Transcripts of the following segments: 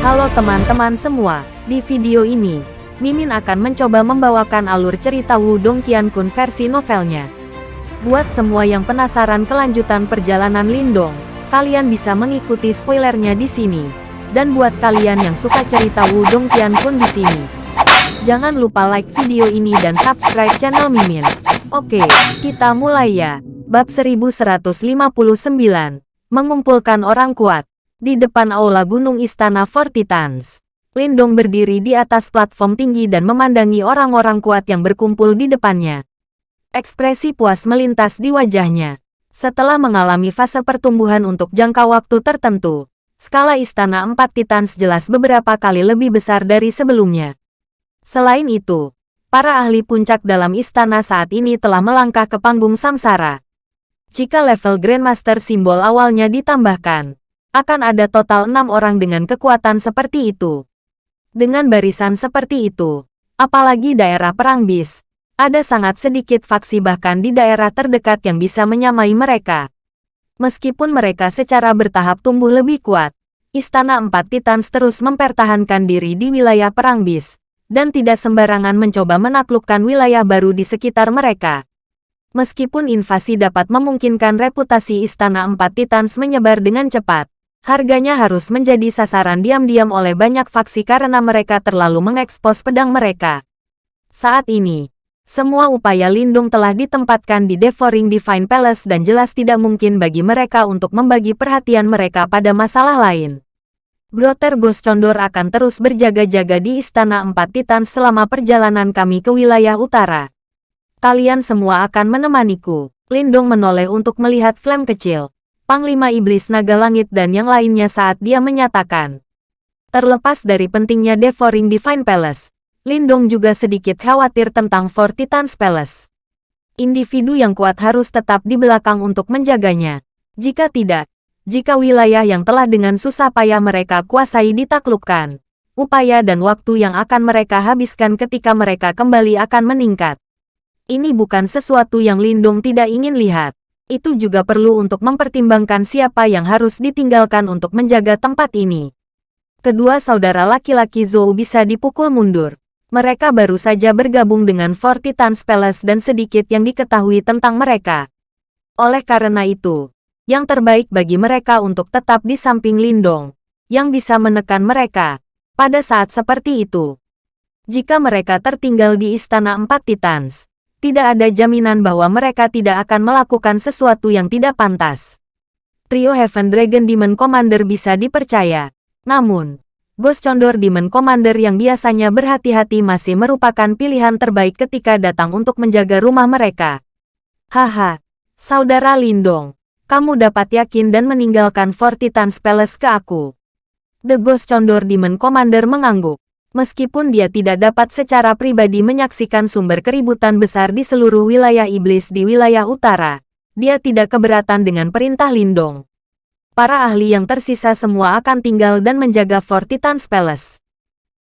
Halo teman-teman semua, di video ini, Mimin akan mencoba membawakan alur cerita Wudong Qiankun versi novelnya. Buat semua yang penasaran kelanjutan perjalanan Lindong, kalian bisa mengikuti spoilernya di sini. Dan buat kalian yang suka cerita Wudong Qiankun di sini, jangan lupa like video ini dan subscribe channel Mimin. Oke, kita mulai ya. Bab 1159, Mengumpulkan Orang Kuat di depan aula gunung istana Four Titans. Lindong berdiri di atas platform tinggi dan memandangi orang-orang kuat yang berkumpul di depannya. Ekspresi puas melintas di wajahnya. Setelah mengalami fase pertumbuhan untuk jangka waktu tertentu, skala istana empat Titans jelas beberapa kali lebih besar dari sebelumnya. Selain itu, para ahli puncak dalam istana saat ini telah melangkah ke panggung samsara. Jika level Grandmaster simbol awalnya ditambahkan, akan ada total enam orang dengan kekuatan seperti itu. Dengan barisan seperti itu, apalagi daerah perang bis, ada sangat sedikit faksi bahkan di daerah terdekat yang bisa menyamai mereka. Meskipun mereka secara bertahap tumbuh lebih kuat, Istana Empat Titans terus mempertahankan diri di wilayah perang bis, dan tidak sembarangan mencoba menaklukkan wilayah baru di sekitar mereka. Meskipun invasi dapat memungkinkan reputasi Istana Empat Titans menyebar dengan cepat, Harganya harus menjadi sasaran diam-diam oleh banyak faksi karena mereka terlalu mengekspos pedang mereka. Saat ini, semua upaya lindung telah ditempatkan di Devouring Divine Palace dan jelas tidak mungkin bagi mereka untuk membagi perhatian mereka pada masalah lain. Brother Ghost Condor akan terus berjaga-jaga di Istana Empat Titan selama perjalanan kami ke wilayah utara. Kalian semua akan menemaniku. Lindung menoleh untuk melihat Flame kecil. Panglima Iblis Naga Langit dan yang lainnya saat dia menyatakan. Terlepas dari pentingnya Devouring Divine Palace, Lindong juga sedikit khawatir tentang Four Titans Palace. Individu yang kuat harus tetap di belakang untuk menjaganya. Jika tidak, jika wilayah yang telah dengan susah payah mereka kuasai ditaklukkan, upaya dan waktu yang akan mereka habiskan ketika mereka kembali akan meningkat. Ini bukan sesuatu yang Lindong tidak ingin lihat itu juga perlu untuk mempertimbangkan siapa yang harus ditinggalkan untuk menjaga tempat ini. Kedua saudara laki-laki Zhou bisa dipukul mundur. Mereka baru saja bergabung dengan Four Titans Palace dan sedikit yang diketahui tentang mereka. Oleh karena itu, yang terbaik bagi mereka untuk tetap di samping Lindong, yang bisa menekan mereka, pada saat seperti itu. Jika mereka tertinggal di Istana Empat Titans, tidak ada jaminan bahwa mereka tidak akan melakukan sesuatu yang tidak pantas. Trio Heaven Dragon Demon Commander bisa dipercaya. Namun, Ghost Condor Demon Commander yang biasanya berhati-hati masih merupakan pilihan terbaik ketika datang untuk menjaga rumah mereka. Haha, Saudara Lindong, kamu dapat yakin dan meninggalkan Fort Titans Palace ke aku. The Ghost Condor Demon Commander mengangguk. Meskipun dia tidak dapat secara pribadi menyaksikan sumber keributan besar di seluruh wilayah iblis di wilayah utara, dia tidak keberatan dengan perintah Lindong. Para ahli yang tersisa semua akan tinggal dan menjaga Fort Titan's Palace.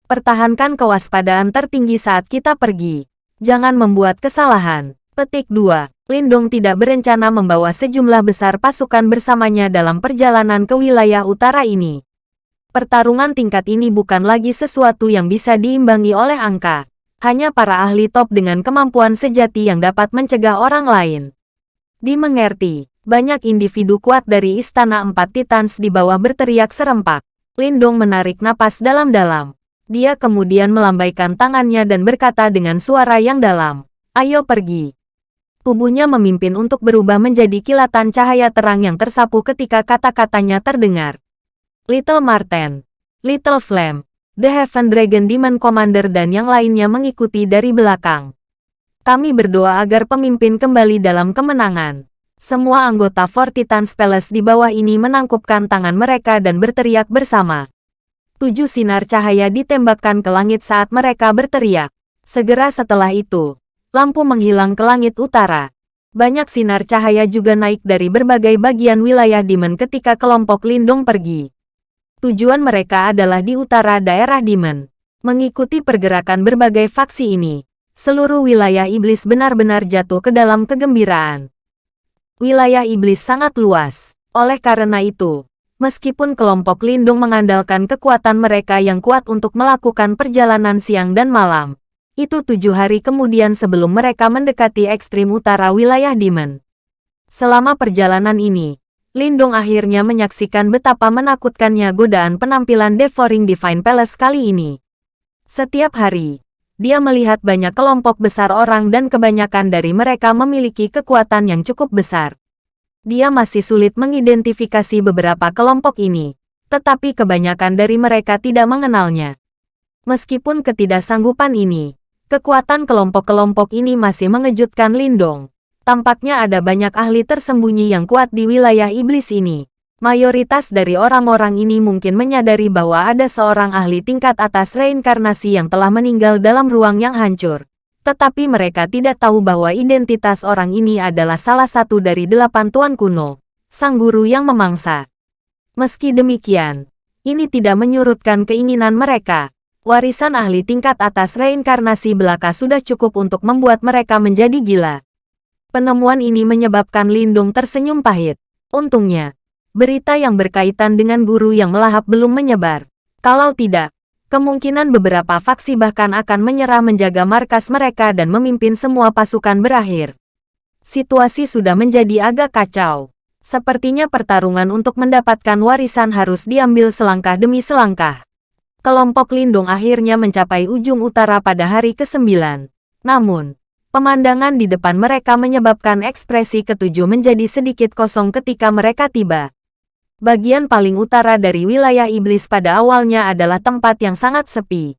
Pertahankan kewaspadaan tertinggi saat kita pergi. Jangan membuat kesalahan. Petik 2. Lindong tidak berencana membawa sejumlah besar pasukan bersamanya dalam perjalanan ke wilayah utara ini. Pertarungan tingkat ini bukan lagi sesuatu yang bisa diimbangi oleh angka. Hanya para ahli top dengan kemampuan sejati yang dapat mencegah orang lain. Dimengerti, banyak individu kuat dari Istana Empat Titans di bawah berteriak serempak. Lindong menarik napas dalam-dalam. Dia kemudian melambaikan tangannya dan berkata dengan suara yang dalam, Ayo pergi. Tubuhnya memimpin untuk berubah menjadi kilatan cahaya terang yang tersapu ketika kata-katanya terdengar. Little Marten, Little Flame, The Heaven Dragon Demon Commander dan yang lainnya mengikuti dari belakang. Kami berdoa agar pemimpin kembali dalam kemenangan. Semua anggota Four Titans Palace di bawah ini menangkupkan tangan mereka dan berteriak bersama. Tujuh sinar cahaya ditembakkan ke langit saat mereka berteriak. Segera setelah itu, lampu menghilang ke langit utara. Banyak sinar cahaya juga naik dari berbagai bagian wilayah Demon ketika kelompok Lindung pergi. Tujuan mereka adalah di utara daerah Demon. Mengikuti pergerakan berbagai faksi ini, seluruh wilayah iblis benar-benar jatuh ke dalam kegembiraan. Wilayah iblis sangat luas. Oleh karena itu, Meskipun kelompok lindung mengandalkan kekuatan mereka yang kuat untuk melakukan perjalanan siang dan malam, itu tujuh hari kemudian sebelum mereka mendekati ekstrim utara wilayah Demon. Selama perjalanan ini, Lindong akhirnya menyaksikan betapa menakutkannya godaan penampilan Devouring Divine Palace kali ini. Setiap hari, dia melihat banyak kelompok besar orang dan kebanyakan dari mereka memiliki kekuatan yang cukup besar dia masih sulit mengidentifikasi beberapa kelompok ini, tetapi kebanyakan dari mereka tidak mengenalnya. Meskipun ketidaksanggupan ini, kekuatan kelompok-kelompok ini masih mengejutkan Lindong. Tampaknya ada banyak ahli tersembunyi yang kuat di wilayah iblis ini. Mayoritas dari orang-orang ini mungkin menyadari bahwa ada seorang ahli tingkat atas reinkarnasi yang telah meninggal dalam ruang yang hancur tetapi mereka tidak tahu bahwa identitas orang ini adalah salah satu dari delapan tuan kuno, sang guru yang memangsa. Meski demikian, ini tidak menyurutkan keinginan mereka. Warisan ahli tingkat atas reinkarnasi belaka sudah cukup untuk membuat mereka menjadi gila. Penemuan ini menyebabkan Lindung tersenyum pahit. Untungnya, berita yang berkaitan dengan guru yang melahap belum menyebar. Kalau tidak, kemungkinan beberapa faksi bahkan akan menyerah menjaga markas mereka dan memimpin semua pasukan berakhir. Situasi sudah menjadi agak kacau. Sepertinya pertarungan untuk mendapatkan warisan harus diambil selangkah demi selangkah. Kelompok lindung akhirnya mencapai ujung utara pada hari ke-9. Namun, pemandangan di depan mereka menyebabkan ekspresi ketujuh menjadi sedikit kosong ketika mereka tiba. Bagian paling utara dari wilayah iblis pada awalnya adalah tempat yang sangat sepi.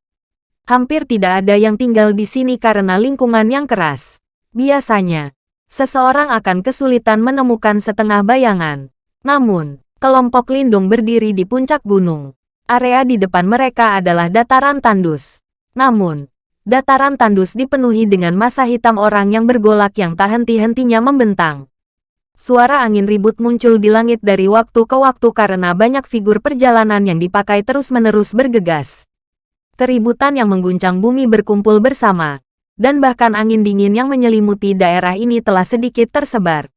Hampir tidak ada yang tinggal di sini karena lingkungan yang keras. Biasanya, seseorang akan kesulitan menemukan setengah bayangan. Namun, kelompok lindung berdiri di puncak gunung. Area di depan mereka adalah dataran tandus. Namun, dataran tandus dipenuhi dengan masa hitam orang yang bergolak yang tak henti-hentinya membentang. Suara angin ribut muncul di langit dari waktu ke waktu karena banyak figur perjalanan yang dipakai terus-menerus bergegas. Keributan yang mengguncang bumi berkumpul bersama, dan bahkan angin dingin yang menyelimuti daerah ini telah sedikit tersebar.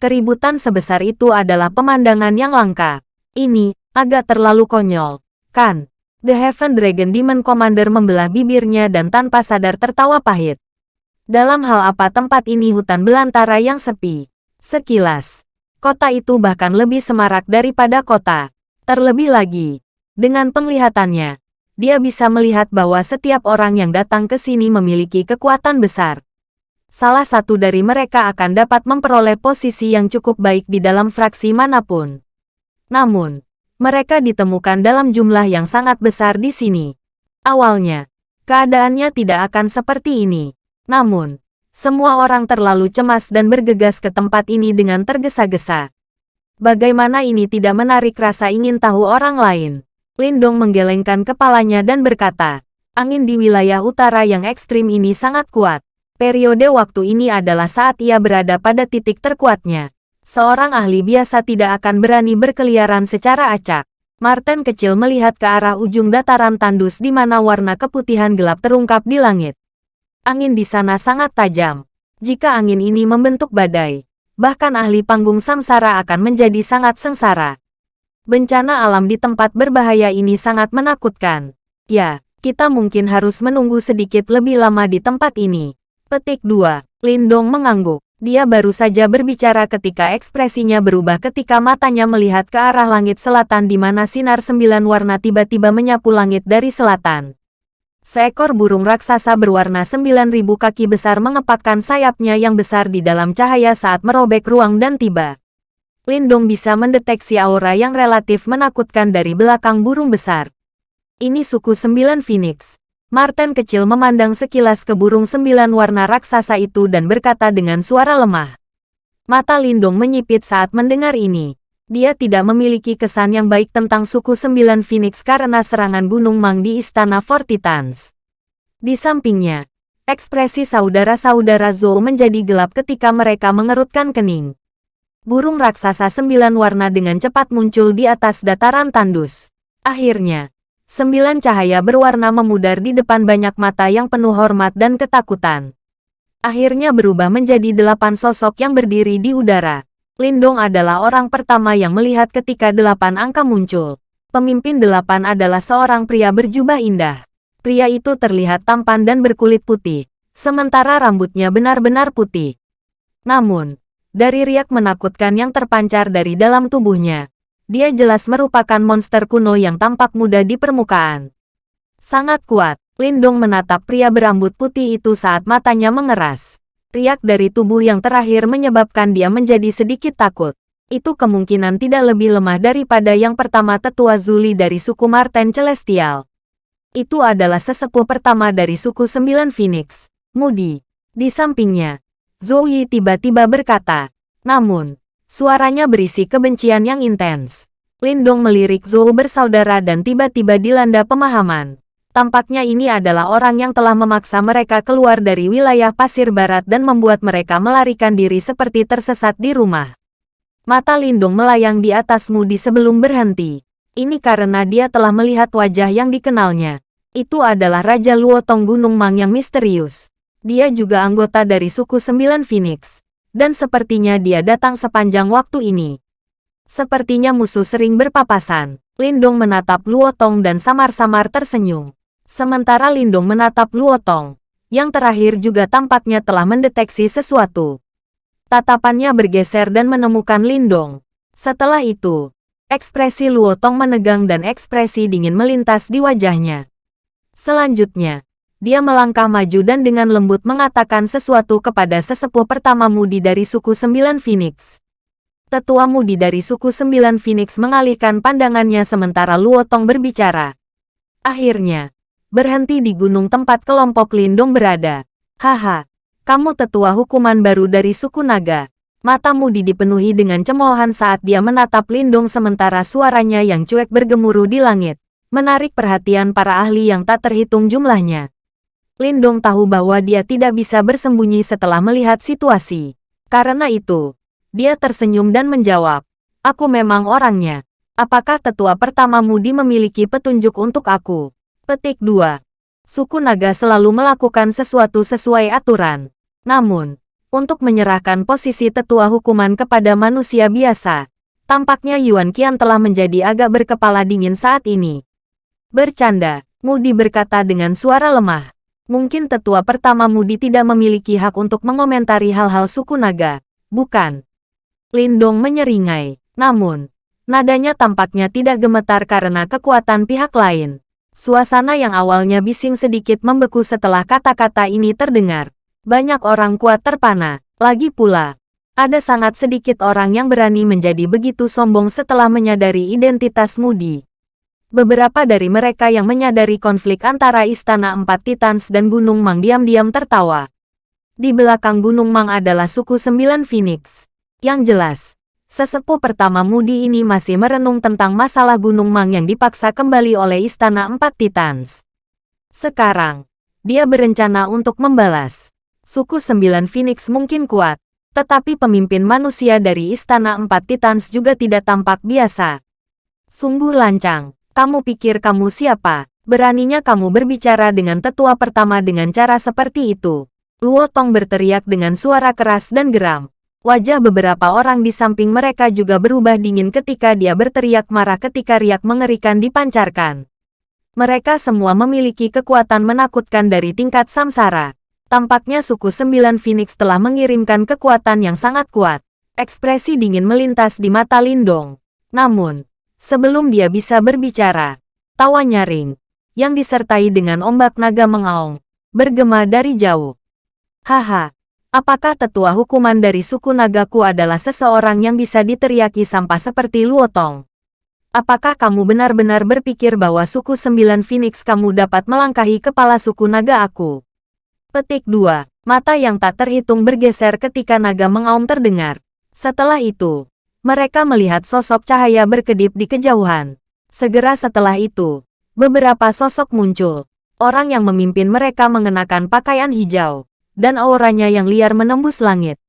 Keributan sebesar itu adalah pemandangan yang langka. Ini agak terlalu konyol, kan? The Heaven Dragon Demon Commander membelah bibirnya dan tanpa sadar tertawa pahit. Dalam hal apa tempat ini hutan belantara yang sepi. Sekilas, kota itu bahkan lebih semarak daripada kota. Terlebih lagi, dengan penglihatannya, dia bisa melihat bahwa setiap orang yang datang ke sini memiliki kekuatan besar. Salah satu dari mereka akan dapat memperoleh posisi yang cukup baik di dalam fraksi mana pun. Namun, mereka ditemukan dalam jumlah yang sangat besar di sini. Awalnya, keadaannya tidak akan seperti ini. Namun, semua orang terlalu cemas dan bergegas ke tempat ini dengan tergesa-gesa. Bagaimana ini tidak menarik rasa ingin tahu orang lain? Lindong menggelengkan kepalanya dan berkata, angin di wilayah utara yang ekstrim ini sangat kuat. Periode waktu ini adalah saat ia berada pada titik terkuatnya. Seorang ahli biasa tidak akan berani berkeliaran secara acak. Martin kecil melihat ke arah ujung dataran tandus di mana warna keputihan gelap terungkap di langit. Angin di sana sangat tajam. Jika angin ini membentuk badai, bahkan ahli panggung samsara akan menjadi sangat sengsara. Bencana alam di tempat berbahaya ini sangat menakutkan. Ya, kita mungkin harus menunggu sedikit lebih lama di tempat ini. Petik 2. Lindong mengangguk. Dia baru saja berbicara ketika ekspresinya berubah ketika matanya melihat ke arah langit selatan di mana sinar sembilan warna tiba-tiba menyapu langit dari selatan. Seekor burung raksasa berwarna 9000 kaki besar mengepakkan sayapnya yang besar di dalam cahaya saat merobek ruang dan tiba. Lindong bisa mendeteksi aura yang relatif menakutkan dari belakang burung besar. Ini suku sembilan Phoenix. Martin kecil memandang sekilas ke burung sembilan warna raksasa itu dan berkata dengan suara lemah. Mata Lindong menyipit saat mendengar ini dia tidak memiliki kesan yang baik tentang suku Sembilan Phoenix karena serangan Gunung Mang di Istana Fortitans. Di sampingnya, ekspresi saudara-saudara Zhou menjadi gelap ketika mereka mengerutkan kening. Burung raksasa sembilan warna dengan cepat muncul di atas dataran tandus. Akhirnya, sembilan cahaya berwarna memudar di depan banyak mata yang penuh hormat dan ketakutan. Akhirnya berubah menjadi delapan sosok yang berdiri di udara. Lindong adalah orang pertama yang melihat ketika delapan angka muncul. Pemimpin delapan adalah seorang pria berjubah indah. Pria itu terlihat tampan dan berkulit putih, sementara rambutnya benar-benar putih. Namun, dari riak menakutkan yang terpancar dari dalam tubuhnya, dia jelas merupakan monster kuno yang tampak muda di permukaan. Sangat kuat, Lindong menatap pria berambut putih itu saat matanya mengeras. Riak dari tubuh yang terakhir menyebabkan dia menjadi sedikit takut. Itu kemungkinan tidak lebih lemah daripada yang pertama tetua Zuli dari suku Marten Celestial. Itu adalah sesepuh pertama dari suku Sembilan Phoenix, Moody. Di sampingnya, Zoe tiba-tiba berkata, namun, suaranya berisi kebencian yang intens. Lindong melirik Zhou bersaudara dan tiba-tiba dilanda pemahaman. Tampaknya ini adalah orang yang telah memaksa mereka keluar dari wilayah pasir barat dan membuat mereka melarikan diri seperti tersesat di rumah. Mata Lindung melayang di atasmu di sebelum berhenti. Ini karena dia telah melihat wajah yang dikenalnya. Itu adalah Raja Luotong Gunung Mang yang misterius. Dia juga anggota dari suku Sembilan Phoenix. Dan sepertinya dia datang sepanjang waktu ini. Sepertinya musuh sering berpapasan. Lindong menatap Luotong dan samar-samar tersenyum. Sementara Lindung menatap Luotong, yang terakhir juga tampaknya telah mendeteksi sesuatu. Tatapannya bergeser dan menemukan Lindong. Setelah itu, ekspresi Luotong menegang dan ekspresi dingin melintas di wajahnya. Selanjutnya, dia melangkah maju dan dengan lembut mengatakan sesuatu kepada sesepuh pertama Mudi dari suku Sembilan Phoenix. Tetua Mudi dari suku Sembilan Phoenix mengalihkan pandangannya sementara Luotong berbicara. Akhirnya, berhenti di gunung tempat kelompok Lindung berada. Haha, kamu tetua hukuman baru dari suku naga. Mata Mudi dipenuhi dengan cemoohan saat dia menatap Lindung sementara suaranya yang cuek bergemuruh di langit, menarik perhatian para ahli yang tak terhitung jumlahnya. Lindong tahu bahwa dia tidak bisa bersembunyi setelah melihat situasi. Karena itu, dia tersenyum dan menjawab, Aku memang orangnya. Apakah tetua pertama Mudi memiliki petunjuk untuk aku? Petik 2. Suku naga selalu melakukan sesuatu sesuai aturan. Namun, untuk menyerahkan posisi tetua hukuman kepada manusia biasa, tampaknya Yuan Qian telah menjadi agak berkepala dingin saat ini. Bercanda, Mudi berkata dengan suara lemah. Mungkin tetua pertama Mudi tidak memiliki hak untuk mengomentari hal-hal suku naga, bukan? Lindong menyeringai. Namun, nadanya tampaknya tidak gemetar karena kekuatan pihak lain. Suasana yang awalnya bising sedikit membeku setelah kata-kata ini terdengar. Banyak orang kuat terpana. Lagi pula, ada sangat sedikit orang yang berani menjadi begitu sombong setelah menyadari identitas Moody. Beberapa dari mereka yang menyadari konflik antara Istana Empat Titans dan Gunung Mang diam-diam tertawa. Di belakang Gunung Mang adalah suku Sembilan Phoenix. Yang jelas, Sesepuh pertama Mudi ini masih merenung tentang masalah Gunung Mang yang dipaksa kembali oleh Istana Empat Titans. Sekarang, dia berencana untuk membalas. Suku Sembilan Phoenix mungkin kuat, tetapi pemimpin manusia dari Istana Empat Titans juga tidak tampak biasa. Sungguh lancang, kamu pikir kamu siapa? Beraninya kamu berbicara dengan tetua pertama dengan cara seperti itu. Luo Tong berteriak dengan suara keras dan geram. Wajah beberapa orang di samping mereka juga berubah dingin ketika dia berteriak marah ketika riak mengerikan dipancarkan. Mereka semua memiliki kekuatan menakutkan dari tingkat samsara. Tampaknya suku Sembilan Phoenix telah mengirimkan kekuatan yang sangat kuat. Ekspresi dingin melintas di mata Lindong. Namun, sebelum dia bisa berbicara, tawa nyaring, yang disertai dengan ombak naga mengaung, bergema dari jauh. Haha, Apakah tetua hukuman dari suku Nagaku adalah seseorang yang bisa diteriaki sampah seperti Luotong? Apakah kamu benar-benar berpikir bahwa suku Sembilan Phoenix kamu dapat melangkahi kepala suku naga aku? Petik 2. Mata yang tak terhitung bergeser ketika naga mengaum terdengar. Setelah itu, mereka melihat sosok cahaya berkedip di kejauhan. Segera setelah itu, beberapa sosok muncul. Orang yang memimpin mereka mengenakan pakaian hijau dan auranya yang liar menembus langit.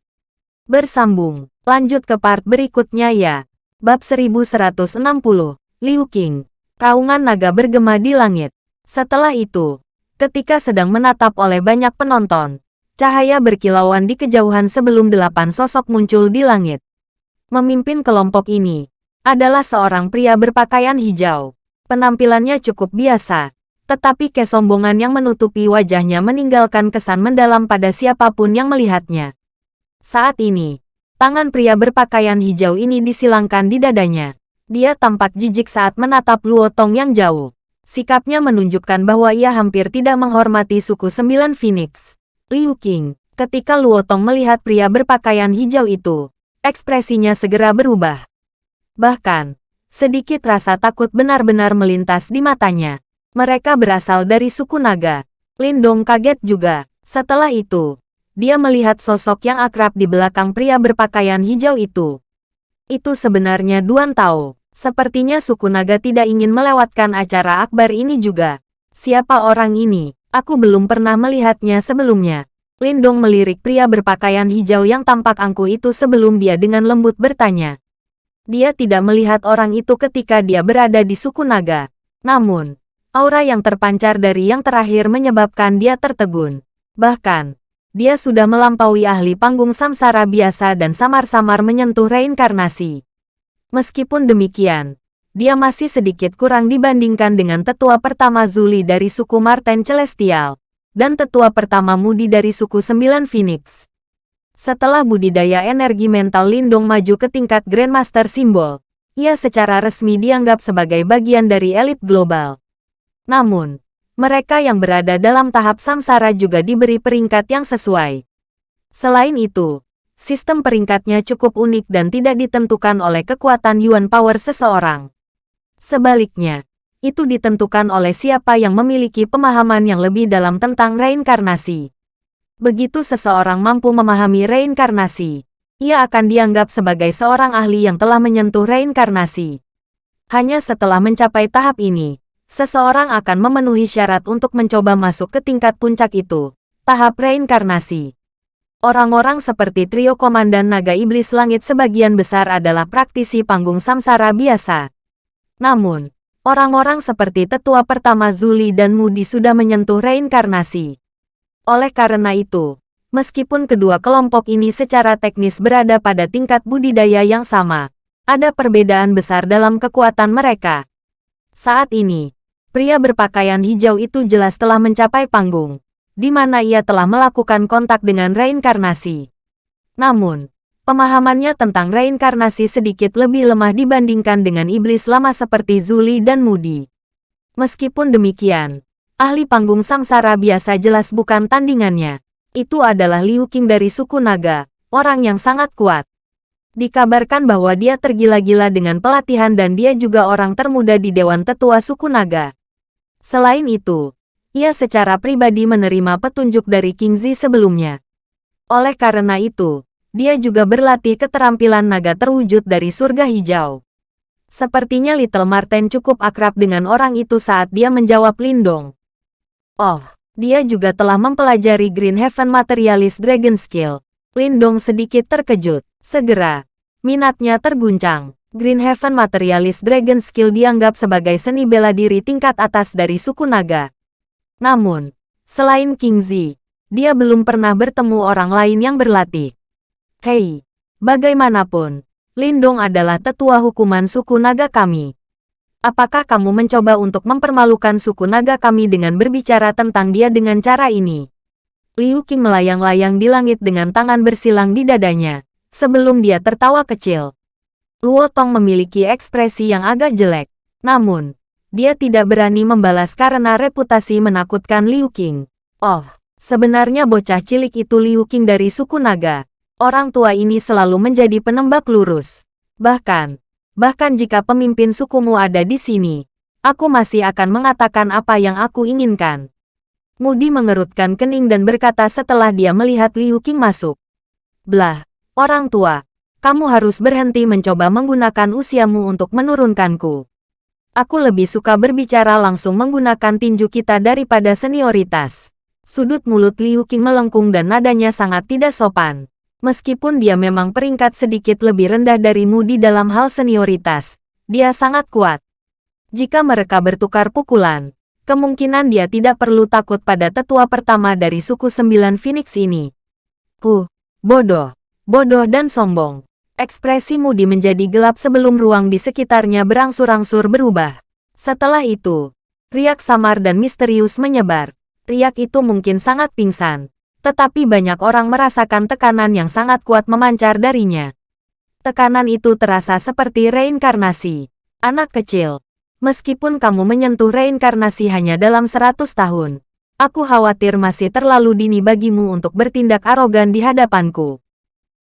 Bersambung, lanjut ke part berikutnya ya. Bab 1160, Liu Qing. Raungan naga bergema di langit. Setelah itu, ketika sedang menatap oleh banyak penonton, cahaya berkilauan di kejauhan sebelum delapan sosok muncul di langit. Memimpin kelompok ini adalah seorang pria berpakaian hijau. Penampilannya cukup biasa, tetapi kesombongan yang menutupi wajahnya meninggalkan kesan mendalam pada siapa pun yang melihatnya. Saat ini, tangan pria berpakaian hijau ini disilangkan di dadanya. Dia tampak jijik saat menatap Luo Tong yang jauh. Sikapnya menunjukkan bahwa ia hampir tidak menghormati suku Sembilan Phoenix. Liu Qing, ketika Luo Tong melihat pria berpakaian hijau itu, ekspresinya segera berubah. Bahkan, sedikit rasa takut benar-benar melintas di matanya. Mereka berasal dari suku naga. Lindong kaget juga. Setelah itu, dia melihat sosok yang akrab di belakang pria berpakaian hijau itu. Itu sebenarnya Duan Tao. Sepertinya suku naga tidak ingin melewatkan acara akbar ini juga. Siapa orang ini? Aku belum pernah melihatnya sebelumnya. Lindong melirik pria berpakaian hijau yang tampak angkuh itu sebelum dia dengan lembut bertanya. Dia tidak melihat orang itu ketika dia berada di suku naga. Namun, aura yang terpancar dari yang terakhir menyebabkan dia tertegun. Bahkan, dia sudah melampaui ahli panggung samsara biasa dan samar-samar menyentuh reinkarnasi. Meskipun demikian, dia masih sedikit kurang dibandingkan dengan tetua pertama Zuli dari suku Marten Celestial, dan tetua pertama Mudi dari suku Sembilan Phoenix. Setelah budidaya energi mental Lindong maju ke tingkat Grandmaster Simbol, ia secara resmi dianggap sebagai bagian dari elit global. Namun, mereka yang berada dalam tahap samsara juga diberi peringkat yang sesuai. Selain itu, sistem peringkatnya cukup unik dan tidak ditentukan oleh kekuatan Yuan Power seseorang. Sebaliknya, itu ditentukan oleh siapa yang memiliki pemahaman yang lebih dalam tentang reinkarnasi. Begitu seseorang mampu memahami reinkarnasi, ia akan dianggap sebagai seorang ahli yang telah menyentuh reinkarnasi. Hanya setelah mencapai tahap ini, seseorang akan memenuhi syarat untuk mencoba masuk ke tingkat puncak itu, tahap reinkarnasi. Orang-orang seperti trio Komandan Naga Iblis Langit sebagian besar adalah praktisi panggung samsara biasa. Namun, orang-orang seperti tetua pertama Zuli dan Mudi sudah menyentuh reinkarnasi. Oleh karena itu, meskipun kedua kelompok ini secara teknis berada pada tingkat budidaya yang sama, ada perbedaan besar dalam kekuatan mereka. Saat ini, pria berpakaian hijau itu jelas telah mencapai panggung di mana ia telah melakukan kontak dengan reinkarnasi. Namun, pemahamannya tentang reinkarnasi sedikit lebih lemah dibandingkan dengan iblis lama seperti Zuli dan Mudi. Meskipun demikian, ahli panggung samsara biasa jelas bukan tandingannya. Itu adalah Liu Qing dari suku naga, orang yang sangat kuat. Dikabarkan bahwa dia tergila-gila dengan pelatihan dan dia juga orang termuda di Dewan Tetua suku naga. Selain itu, ia secara pribadi menerima petunjuk dari King Zi sebelumnya. Oleh karena itu, dia juga berlatih keterampilan naga terwujud dari surga hijau. Sepertinya Little Marten cukup akrab dengan orang itu saat dia menjawab Lindong. Oh, dia juga telah mempelajari Green Heaven Materialist Dragon Skill. Lindong sedikit terkejut. Segera, minatnya terguncang. Green Heaven Materialist Dragon Skill dianggap sebagai seni bela diri tingkat atas dari suku naga. Namun, selain King Zi, dia belum pernah bertemu orang lain yang berlatih. Hei, bagaimanapun, Lindong adalah tetua hukuman suku naga kami. Apakah kamu mencoba untuk mempermalukan suku naga kami dengan berbicara tentang dia dengan cara ini? Liu Qing melayang-layang di langit dengan tangan bersilang di dadanya, sebelum dia tertawa kecil. Luo Tong memiliki ekspresi yang agak jelek. Namun, dia tidak berani membalas karena reputasi menakutkan Liu Qing. Oh, sebenarnya bocah cilik itu Liu Qing dari suku naga. Orang tua ini selalu menjadi penembak lurus. Bahkan, bahkan jika pemimpin sukumu ada di sini, aku masih akan mengatakan apa yang aku inginkan. Mudi mengerutkan kening dan berkata setelah dia melihat Liu Qing masuk. Blah, orang tua, kamu harus berhenti mencoba menggunakan usiamu untuk menurunkanku. Aku lebih suka berbicara langsung menggunakan tinju kita daripada senioritas. Sudut mulut Liu Qing melengkung dan nadanya sangat tidak sopan. Meskipun dia memang peringkat sedikit lebih rendah darimu di dalam hal senioritas, dia sangat kuat. Jika mereka bertukar pukulan, kemungkinan dia tidak perlu takut pada tetua pertama dari suku sembilan Phoenix ini. Ku, bodoh, bodoh dan sombong. Ekspresi Moody menjadi gelap sebelum ruang di sekitarnya berangsur-angsur berubah. Setelah itu, riak samar dan misterius menyebar. Riak itu mungkin sangat pingsan, tetapi banyak orang merasakan tekanan yang sangat kuat memancar darinya. Tekanan itu terasa seperti reinkarnasi. Anak kecil, meskipun kamu menyentuh reinkarnasi hanya dalam seratus tahun, aku khawatir masih terlalu dini bagimu untuk bertindak arogan di hadapanku.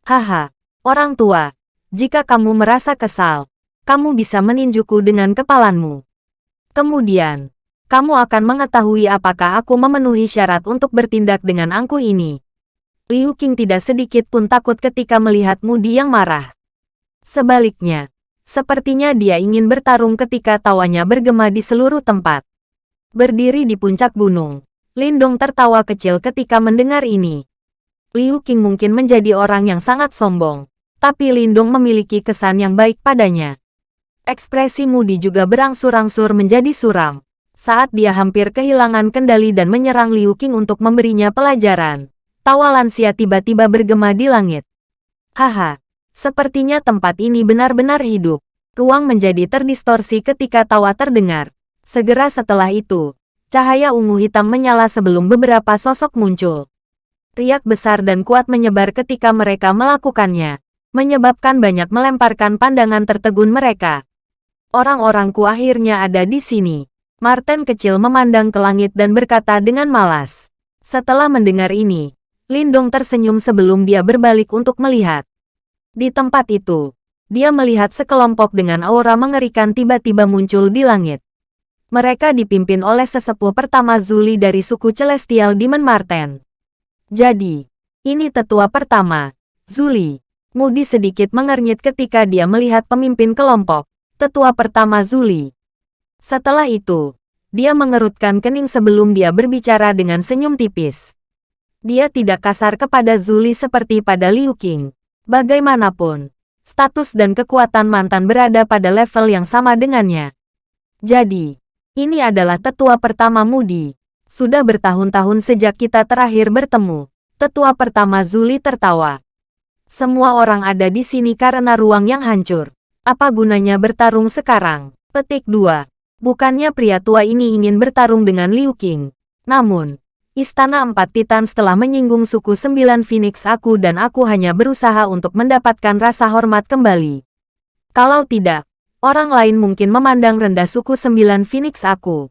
Haha, Orang tua, jika kamu merasa kesal, kamu bisa meninjuku dengan kepalamu. Kemudian, kamu akan mengetahui apakah aku memenuhi syarat untuk bertindak dengan angku ini. Liu Qing tidak sedikit pun takut ketika melihat Mudi yang marah. Sebaliknya, sepertinya dia ingin bertarung ketika tawanya bergema di seluruh tempat. Berdiri di puncak gunung, Lindong tertawa kecil ketika mendengar ini. Liu Qing mungkin menjadi orang yang sangat sombong, tapi Lindung memiliki kesan yang baik padanya. Ekspresi Moody juga berangsur-angsur menjadi suram. Saat dia hampir kehilangan kendali dan menyerang Liu Qing untuk memberinya pelajaran, tawa lansia tiba-tiba bergema di langit. Haha, sepertinya tempat ini benar-benar hidup. Ruang menjadi terdistorsi ketika tawa terdengar. Segera setelah itu, cahaya ungu hitam menyala sebelum beberapa sosok muncul. Riak besar dan kuat menyebar ketika mereka melakukannya menyebabkan banyak melemparkan pandangan tertegun mereka. Orang-orangku akhirnya ada di sini. Martin kecil memandang ke langit dan berkata dengan malas. Setelah mendengar ini, Lindong tersenyum sebelum dia berbalik untuk melihat. Di tempat itu, dia melihat sekelompok dengan aura mengerikan tiba-tiba muncul di langit. Mereka dipimpin oleh sesepuh pertama Zuli dari suku Celestial Demon Marten. Jadi, ini tetua pertama, Zuli. Moody sedikit mengernyit ketika dia melihat pemimpin kelompok, tetua pertama Zuli. Setelah itu, dia mengerutkan kening sebelum dia berbicara dengan senyum tipis. Dia tidak kasar kepada Zuli seperti pada Liu Qing. Bagaimanapun, status dan kekuatan mantan berada pada level yang sama dengannya. Jadi, ini adalah tetua pertama Moody. Sudah bertahun-tahun sejak kita terakhir bertemu. Tetua pertama Zuli tertawa. Semua orang ada di sini karena ruang yang hancur. Apa gunanya bertarung sekarang? Petik 2. Bukannya pria tua ini ingin bertarung dengan Liu Qing. Namun, Istana Empat Titan setelah menyinggung suku Sembilan Phoenix aku dan aku hanya berusaha untuk mendapatkan rasa hormat kembali. Kalau tidak, orang lain mungkin memandang rendah suku Sembilan Phoenix aku.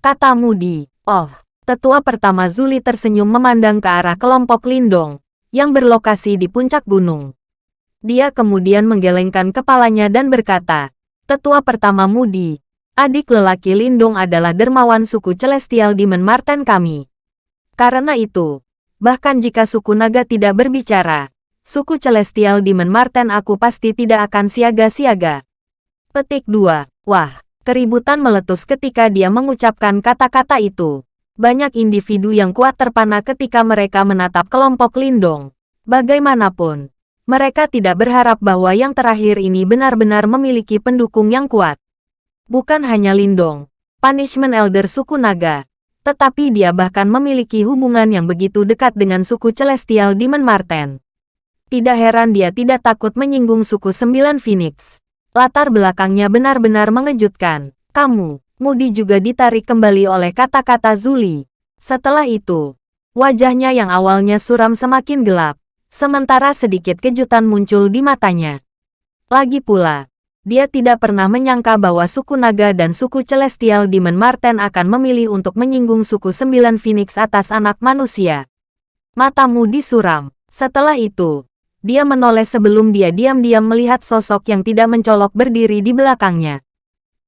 Kata Mudi, oh, tetua pertama Zuli tersenyum memandang ke arah kelompok Lindong yang berlokasi di puncak gunung. Dia kemudian menggelengkan kepalanya dan berkata, Tetua pertama Mudi, adik lelaki Lindung adalah dermawan suku Celestial Demon Marten kami. Karena itu, bahkan jika suku naga tidak berbicara, suku Celestial Demon Marten aku pasti tidak akan siaga-siaga. Petik 2. Wah, keributan meletus ketika dia mengucapkan kata-kata itu. Banyak individu yang kuat terpana ketika mereka menatap kelompok Lindong. Bagaimanapun, mereka tidak berharap bahwa yang terakhir ini benar-benar memiliki pendukung yang kuat. Bukan hanya Lindong, Punishment Elder suku naga, tetapi dia bahkan memiliki hubungan yang begitu dekat dengan suku Celestial Demon Marten. Tidak heran dia tidak takut menyinggung suku Sembilan Phoenix. Latar belakangnya benar-benar mengejutkan. Kamu, Moody juga ditarik kembali oleh kata-kata Zuli. Setelah itu, wajahnya yang awalnya suram semakin gelap, sementara sedikit kejutan muncul di matanya. Lagi pula, dia tidak pernah menyangka bahwa suku naga dan suku celestial Demon Marten akan memilih untuk menyinggung suku sembilan Phoenix atas anak manusia. Mata Moody suram. Setelah itu, dia menoleh sebelum dia diam-diam melihat sosok yang tidak mencolok berdiri di belakangnya.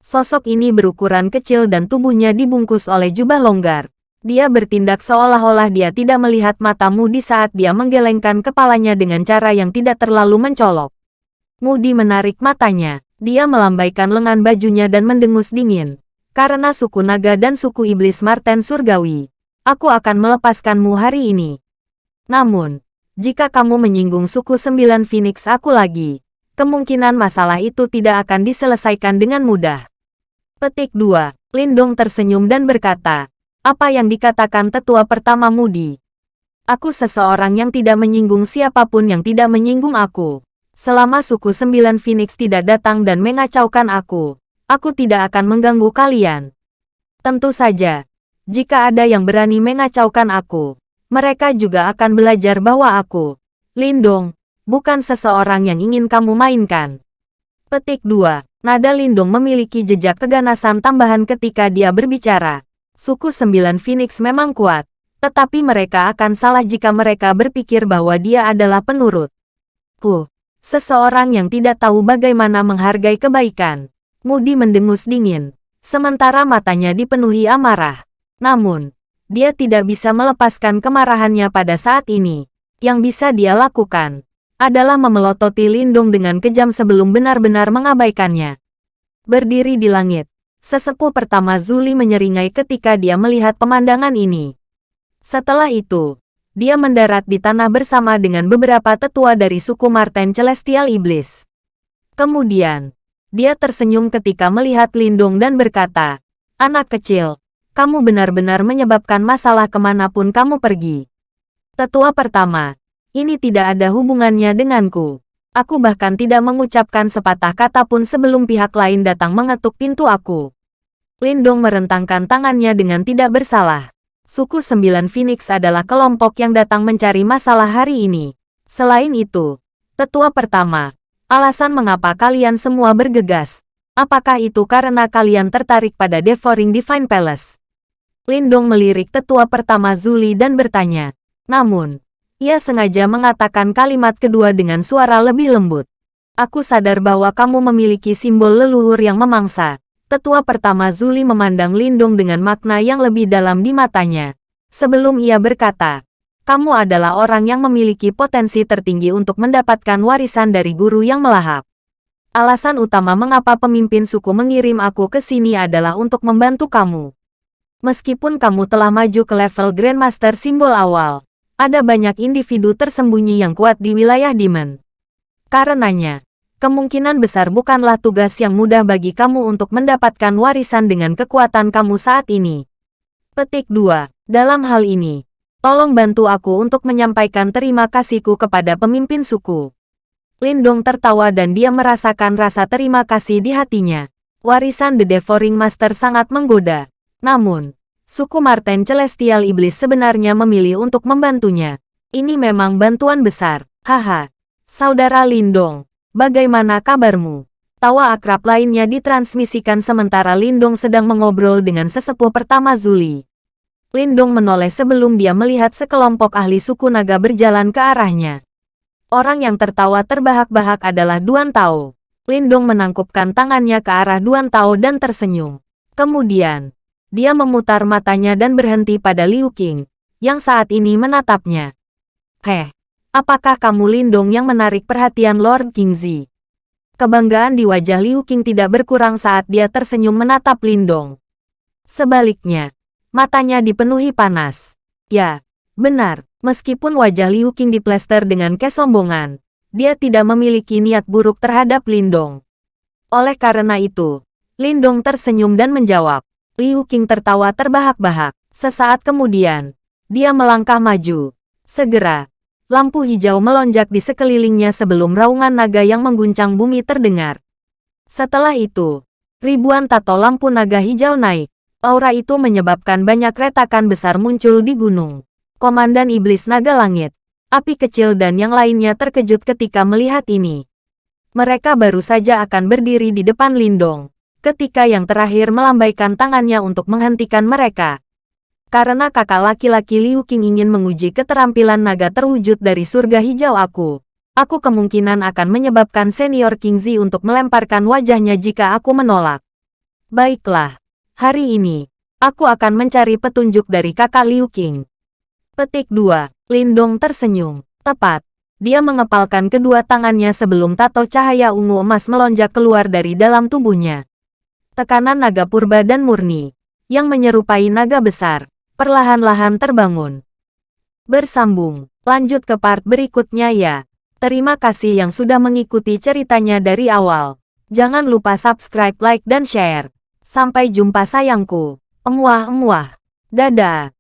Sosok ini berukuran kecil dan tubuhnya dibungkus oleh jubah longgar. Dia bertindak seolah-olah dia tidak melihat matamu di saat dia menggelengkan kepalanya dengan cara yang tidak terlalu mencolok. Moody menarik matanya. Dia melambaikan lengan bajunya dan mendengus dingin. Karena suku naga dan suku iblis Marten Surgawi, aku akan melepaskanmu hari ini. Namun, jika kamu menyinggung suku sembilan Phoenix aku lagi, kemungkinan masalah itu tidak akan diselesaikan dengan mudah. Petik 2. Lindong tersenyum dan berkata, apa yang dikatakan tetua pertama Mudi? Aku seseorang yang tidak menyinggung siapa pun yang tidak menyinggung aku. Selama suku sembilan Phoenix tidak datang dan mengacaukan aku, aku tidak akan mengganggu kalian. Tentu saja, jika ada yang berani mengacaukan aku, mereka juga akan belajar bahwa aku, Lindong, bukan seseorang yang ingin kamu mainkan. Petik 2. Nada Lindong memiliki jejak keganasan tambahan ketika dia berbicara. Suku sembilan Phoenix memang kuat, tetapi mereka akan salah jika mereka berpikir bahwa dia adalah penurut. Ku, seseorang yang tidak tahu bagaimana menghargai kebaikan. Moody mendengus dingin, sementara matanya dipenuhi amarah. Namun, dia tidak bisa melepaskan kemarahannya pada saat ini. Yang bisa dia lakukan adalah memelototi Lindung dengan kejam sebelum benar-benar mengabaikannya. Berdiri di langit, sesepuh pertama Zuli menyeringai ketika dia melihat pemandangan ini. Setelah itu, dia mendarat di tanah bersama dengan beberapa tetua dari suku Marten Celestial Iblis. Kemudian, dia tersenyum ketika melihat Lindung dan berkata, Anak kecil, kamu benar-benar menyebabkan masalah ke mana pun kamu pergi. Tetua pertama, ini tidak ada hubungannya denganku. Aku bahkan tidak mengucapkan sepatah kata pun sebelum pihak lain datang mengetuk pintu aku. Lindong merentangkan tangannya dengan tidak bersalah. Suku Sembilan Phoenix adalah kelompok yang datang mencari masalah hari ini. Selain itu, tetua pertama, alasan mengapa kalian semua bergegas. Apakah itu karena kalian tertarik pada Devouring Divine Palace? Lindong melirik tetua pertama Zuli dan bertanya. Namun, ia sengaja mengatakan kalimat kedua dengan suara lebih lembut. Aku sadar bahwa kamu memiliki simbol leluhur yang memangsa. Tetua pertama Zuli memandang Lindung dengan makna yang lebih dalam di matanya. Sebelum ia berkata, kamu adalah orang yang memiliki potensi tertinggi untuk mendapatkan warisan dari guru yang melahap. Alasan utama mengapa pemimpin suku mengirim aku ke sini adalah untuk membantu kamu. Meskipun kamu telah maju ke level Grandmaster simbol awal, ada banyak individu tersembunyi yang kuat di wilayah Demon. Karenanya, kemungkinan besar bukanlah tugas yang mudah bagi kamu untuk mendapatkan warisan dengan kekuatan kamu saat ini. Petik 2. Dalam hal ini, tolong bantu aku untuk menyampaikan terima kasihku kepada pemimpin suku. Lindong tertawa dan dia merasakan rasa terima kasih di hatinya. Warisan The Devouring Master sangat menggoda. Namun, suku Marten Celestial Iblis sebenarnya memilih untuk membantunya. Ini memang bantuan besar. Haha. Saudara Lindong, Bagaimana kabarmu? Tawa akrab lainnya ditransmisikan sementara Lindong sedang mengobrol dengan sesepuh pertama Zuli. Lindong menoleh sebelum dia melihat sekelompok ahli suku naga berjalan ke arahnya. Orang yang tertawa terbahak-bahak adalah Duan Tao. Lindong menangkupkan tangannya ke arah Duan Tao dan tersenyum. Kemudian, dia memutar matanya dan berhenti pada Liu Qing, yang saat ini menatapnya. Heh, Apakah kamu Lindong yang menarik perhatian Lord Kingzi? Kebanggaan di wajah Liu Qing tidak berkurang saat dia tersenyum menatap Lindong. Sebaliknya, matanya dipenuhi panas. Ya, benar, meskipun wajah Liu Qing diplester dengan kesombongan, dia tidak memiliki niat buruk terhadap Lindong. Oleh karena itu, Lindong tersenyum dan menjawab. Liu Qing tertawa terbahak-bahak. Sesaat kemudian, dia melangkah maju. Segera, lampu hijau melonjak di sekelilingnya sebelum raungan naga yang mengguncang bumi terdengar. Setelah itu, ribuan tato lampu naga hijau naik. Aura itu menyebabkan banyak retakan besar muncul di gunung. Komandan Iblis Naga Langit, Api Kecil dan yang lainnya terkejut ketika melihat ini. Mereka baru saja akan berdiri di depan Lindong, ketika yang terakhir melambaikan tangannya untuk menghentikan mereka. Karena kakak laki-laki Liu Qing ingin menguji keterampilan naga terwujud dari surga hijau aku. Aku kemungkinan akan menyebabkan senior King Zi untuk melemparkan wajahnya jika aku menolak. Baiklah, hari ini, aku akan mencari petunjuk dari kakak Liu Qing. Petik 2. Lindong tersenyum. Tepat. Dia mengepalkan kedua tangannya sebelum tato cahaya ungu emas melonjak keluar dari dalam tubuhnya. Tekanan naga purba dan murni, yang menyerupai naga besar, perlahan-lahan terbangun. Bersambung, lanjut ke part berikutnya ya. Terima kasih yang sudah mengikuti ceritanya dari awal. Jangan lupa subscribe, like, dan share. Sampai jumpa sayangku. Emuah-emuah. Dadah.